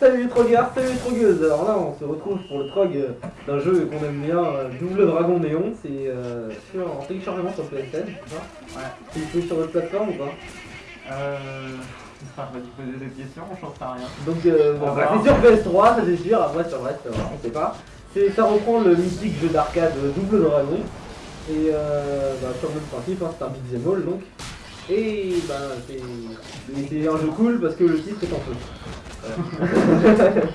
Salut les trogueurs, salut les trogueuses Alors là, on se retrouve pour le trog euh, d'un jeu qu'on aime bien, euh, Double Dragon Néon. C'est euh, sur- en téléchargement sur PSN, c'est ça Ouais. C'est disponible sur votre plateforme ou pas Euh. Enfin, va te poser des questions, j'en sais rien. Donc, euh, bon, bah, c'est sur PS3, ça c'est sûr. Après, sur le reste, euh, on sait pas. Ça reprend le mythique jeu d'arcade Double Dragon. Et euh, bah, sur le même principe, hein, c'est un beat'em all donc. Et bah, c'est un jeu cool parce que le titre est en feu.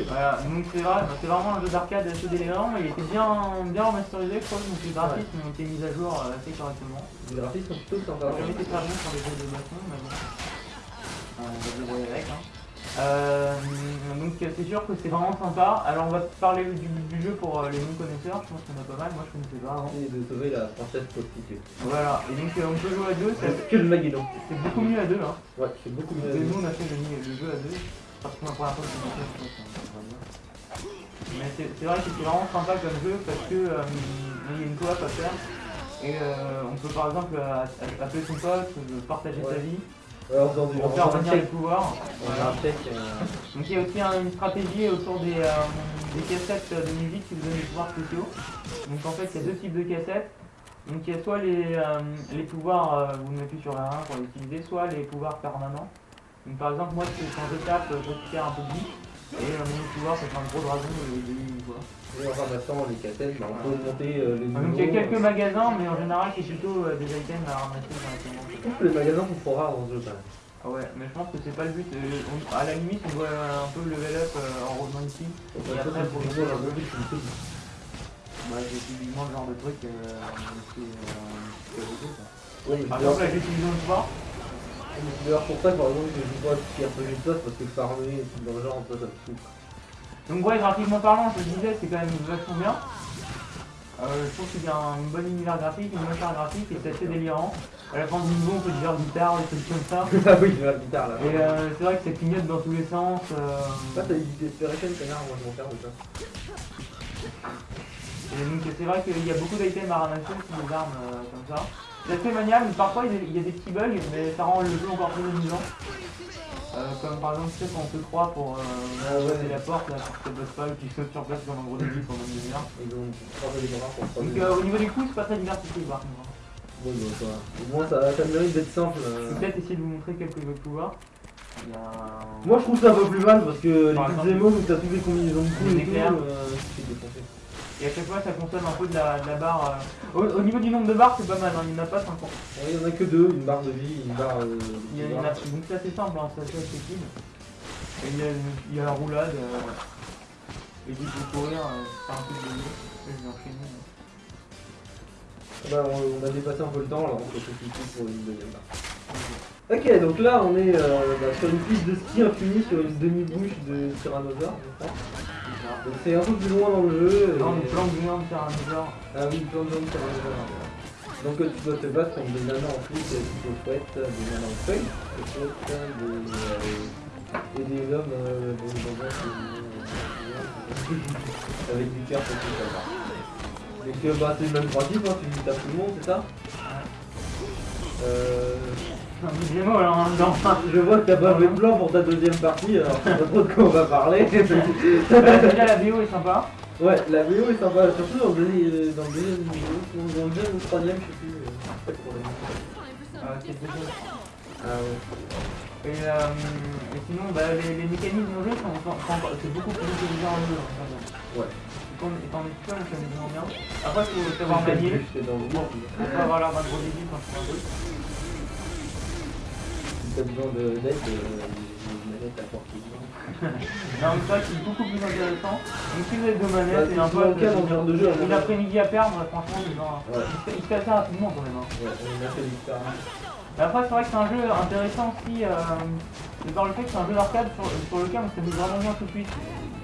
Voilà, donc c'est vrai, c'est vraiment un jeu d'arcade assez délirant, il était bien, bien remasterisé, je crois, donc les graphismes ont été mis à jour euh, assez correctement. Les graphismes sont plutôt sympas. J'ai jamais été très bon sur les jeux de baston, mais bon. Euh, on va débrouiller avec. Hein. Euh, donc c'est sûr que c'est vraiment sympa. Alors on va parler du, du jeu pour euh, les non-connaisseurs, je pense qu'on a pas mal, moi je connaissais pas avant. Et de sauver la princesse prostituée. Voilà, et donc euh, on peut jouer à deux, c'est C'est que le Maguédon. c'est beaucoup mieux à deux. Hein. Ouais, c'est beaucoup mieux. Et nous on a fait le, le parce la fois je on. Mais c'est vrai que c'est vraiment sympa comme jeu parce que euh, il y a une coop à faire. Et euh, on peut par exemple euh, appeler son pote, euh, partager sa vie, Ouais, en faire faisant un venir les pouvoirs. On euh, Donc il y a aussi un- une stratégie autour des, euh, des cassettes de musique qui vous donnent des pouvoirs spéciaux. Donc en fait il y a deux types de cassettes. Donc il y a soit les, euh, les pouvoirs, euh, vous mettez sur la 1 pour les utiliser, soit les pouvoirs permanents. Donc par exemple moi c'est- quand je tape, je récupère un peu de vie. Et euh, mon pouvoir c'est un gros dragon et des quoi. Et en ramassant les cassettes, bah, on peut monter euh, les Donc il y a niveaux. quelques magasins mais en général c'est plutôt euh, des items à ramasser directement. Je trouve que les magasins sont trop rares dans ce jeu quand même. Ah ouais, mais je pense que c'est pas le but. Euh, on- à la limite on doit euh, un peu level up euh, en revenant ici. Et ça, après, c'est pour jouer, jeu qui me plaît. Bah, j'ai typiquement le genre de truc euh, c'est euh, c'est Par c'est exemple, là j'utilise d'ailleurs pour ça que par exemple je joue pas à tout ce qui est RPG de sauce parce que farmer et tout dans le genre, ça, ça me saoule. Donc, ouais, graphiquement parlant, je disais, c'est quand même vachement bien. Euh, je trouve qu'il y a un bon univers graphique, une bonne charte graphique et c'est assez délirant. À la fin du niveau, on peut dire guitare, des trucs comme ça. Ah oui, la guitare là. Et euh, c'est vrai que ça clignote dans tous les sens. euh, Ça, t'as dit Desperation, connard, moi je m'en perds de ça. Et donc c'est vrai qu'il y a beaucoup d'items à ramasser, des armes euh, comme ça. C'est assez maniable, parfois il y a- des petits bugs, mais ça rend le jeu encore plus amusant. Euh, comme par exemple, tu sais, quand on te croit pour euh, Ah ouais. la porte, là, pour que ça bosse pas, ou tu sautes sur place comme un gros début pendant une demi-heure. Et donc, Donc euh, au niveau des coups, c'est pas très diversifié par contre. Bon, bah, ça. Au moins, ça, ça mérite d'être simple. Je vais peut-être essayer de vous montrer quelques jeux de pouvoir. Il y a un- Moi je trouve ça un peu plus mal parce que les Par exemple, émos où t'as toutes les combinaisons de coups les et tout, euh. Et à chaque fois, ça consomme un peu de la, de la barre. euh, Au, au niveau du nombre de barres, c'est pas mal, hein, il n'y en a pas 50. Ouais, Il y en a que deux, une barre de vie, une barre. Euh, Il y il y a- donc c'est assez simple, hein, c'est assez accessible. Et il y a, il y a la roulade. euh, et puis pour courir, euh, faire un peu de vélo. Je vais enchaîner. euh. Bah, on, on a dépassé un peu le temps, alors on peut se pour une deuxième barre. Ok, donc là on est euh, bah, sur une piste de ski infinie, sur une demi-bouche de Tyrannosaure, je crois. C'est un peu plus loin dans le jeu. Faire un genre. Ah oui. Donc euh, tu dois te battre contre des nanas en flic, des fouettes, des nanas en feuilles, des fouettes, des, euh, et des hommes euh, avec du cœur pour tout ça. Donc euh, bah, c'est le même principe, hein, tu tapes tout le monde, c'est ça? Euh, Je vois que t'as pas fait de plan pour ta deuxième partie, alors je sais pas trop de quoi on va parler. Bah, déjà, la vidéo est sympa. ouais, la vidéo est sympa, surtout dans le deuxième, dans le deuxième, dans le deuxième ou le troisième, je sais plus. c'est pas pour la vidéo. C'est le deuxième. Ah ouais. Et, euh, et sinon, bah, les, les mécanismes au jeu sont, sont- sont- c'est beaucoup plus intelligent en jeu. Ouais. Étant tout seul, ça me vraiment bien. Après, il faut savoir manier. Bon, faut avoir l'air d'un gros débile quand tu fais un truc. T'as besoin de- d'aide, euh, les manettes à portée de. Non, mais c'est c'est beaucoup plus intéressant. Si vous avez deux Bah, et un genre de jeu. une avis. après-midi à perdre, franchement. Il se fait- il se fait assez rapidement quand même. Hein. Ouais, après, c'est vrai que c'est un jeu intéressant aussi, euh, de par le fait que c'est un jeu d'arcade sur, lequel on s'amuse vraiment bien tout de suite.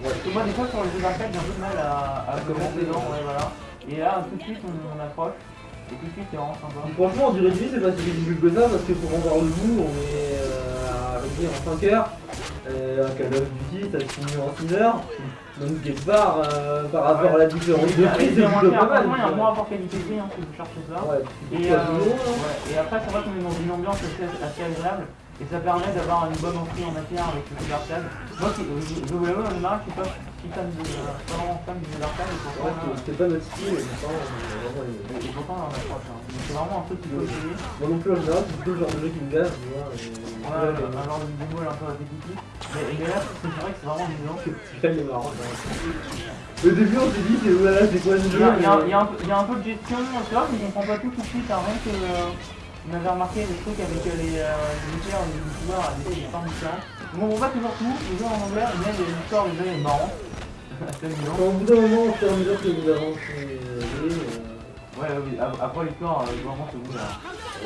Ouais. Parce que moi, des fois, sur les jeux d'arcade, j'ai un peu de mal à, commencer, dedans, ouais. ouais, voilà. Et là, tout de suite, on, on approche. Et tout de suite, c'est vraiment sympa. Puis franchement, on dirait que c'est pas si ridicule que ça parce que pour en voir le bout, on est euh, à dire, en 5 heures. Euh, un Call of Duty, ça se finit en 6 heures. Donc, quelque part, euh, par rapport à la différence de prix, c'est moins plutôt pas mal. Il y a un bon quoi. rapport qualité-prix hein, si vous cherchez ça. Ouais, Et, euh, euh, ouais. et après, c'est vrai qu'on est dans une ambiance assez, assez agréable. Et ça permet d'avoir une bonne entrée en matière avec le jeu d'arcade. Moi, euh, je, je vous l'avoue, en général, je suis pas si fan de, euh, pas vraiment fan du jeu d'arcade. Et c'est- c'était pas notre style, mais pourtant, aimé. et pourtant, on en approche. Hein. C'est vraiment un truc qu'il faut essayer. Moi non plus, en général, c'est plutôt le genre de jeu qui me gave, tu vois. et- Ouais, un genre de vidéo un peu répétitif. Mais, là, c'est vrai que c'est vraiment amusant. Celui-là, il est marrant. Au début, on s'est dit, c'est voilà, c'est quoi ce jeu il y a- un peu- de gestion, tu vois, mais on comprend pas tout tout de suite. hein, rien que, euh, on avait remarqué des trucs avec euh, les, les lutteurs, les youtubeurs, des des formes différentes. On comprend pas toujours tout, le jeu en anglais, mais l'histoire du jeu est marrant. Au bout d'un moment, au fur et à mesure que vous avancez, euh, Ouais, oui, ap- après l'histoire, euh, vraiment, c'est vous là.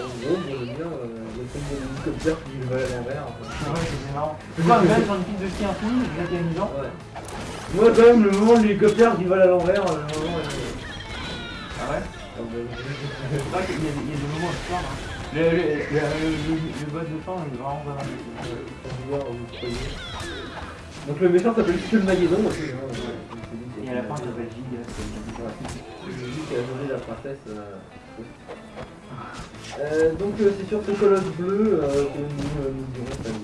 en gros, bon, j'aime bien euh, le truc de l'hélicoptère qui va à l'envers. Ouais, c'est marrant. Tu vois, même sur une piste de ski infini, c'est bien amusant. Ouais. Moi, quand même, le moment de l'hélicoptère qui vole à l'envers, le moment. Ah ouais? Ah, bah, C'est vrai qu'il y, a des- il y a des moments d'histoire. Hein. Le, le, le, le, le- le boss de fin, il est vraiment pas mal. Donc, le méchant s'appelle Maguedon aussi. hein. Et à la fin, il s'appelle Giga. Vu qu'il a la princesse. Euh... Euh, donc euh, c'est sur ce colosse bleu euh, que nous